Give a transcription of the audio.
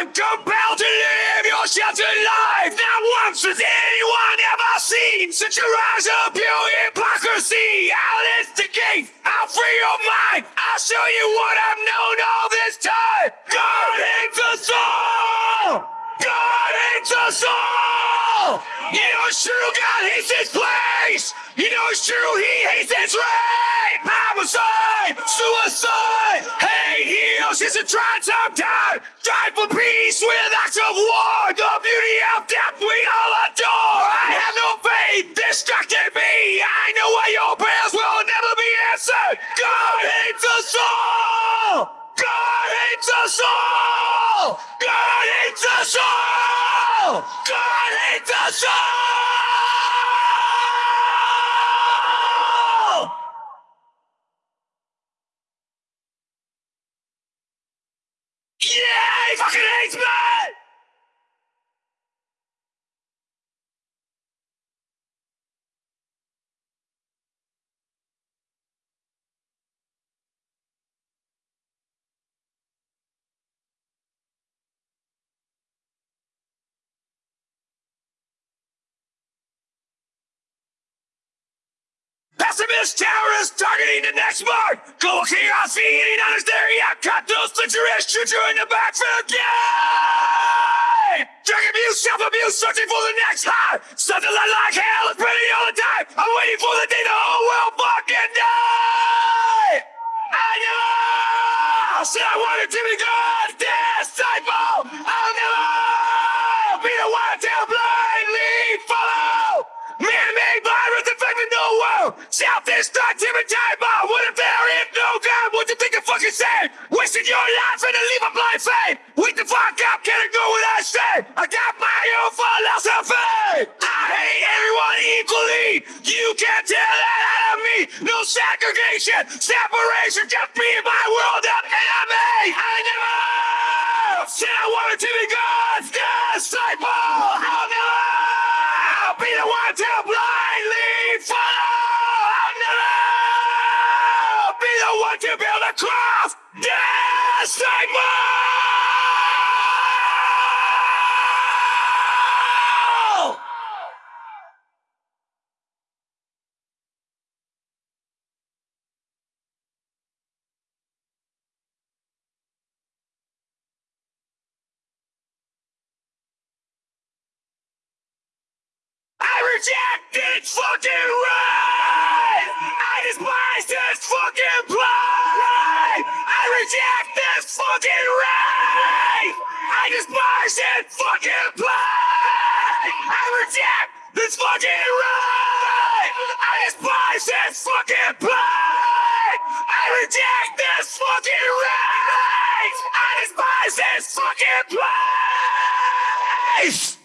I'm compelled to live your sheltered life. Not once has anyone ever seen such a rise of pure hypocrisy. I'll instigate, I'll free your mind. I'll show you what I've known all this time. God hates us all. God hates us all. You know it's true, God hates this place. You know it's true, He hates this rape. Homicide, suicide, hate heals. It's a trying time time. Strive for peace with acts of war. The beauty of death we all adore. I have no faith, distracted me. I know why your prayers will never be answered. God hates us all. God hates us all! God hates us all! God hates us all! He fucking hates me! Pessimist terrorist targeting the next mark. Global chaos feeding on his theory. I cut those treacherous choo in the back for the game. Drug abuse, self-abuse, searching for the next high. Something like, like hell is pretty all the time. I'm waiting for the day the whole world fucking die. I know. Said I wanted to be God, disciple. I'll never be the one to blindly follow. Man-made virus infecting the world. Self-destructive and time bomb. What if there is no God? What you think you fucking say? Wasting your life and to leave a blind faith. Wake the fuck up, can it go without say? I got my own philosophy. I hate everyone equally. You can't tell that out of me. No segregation, separation. Just be my world one to build a. Disciple! I reject this fucking right! Fucking right! I despise this fucking pride! I reject this fucking right! I despise this fucking pride! I reject this fucking right! I despise this fucking place!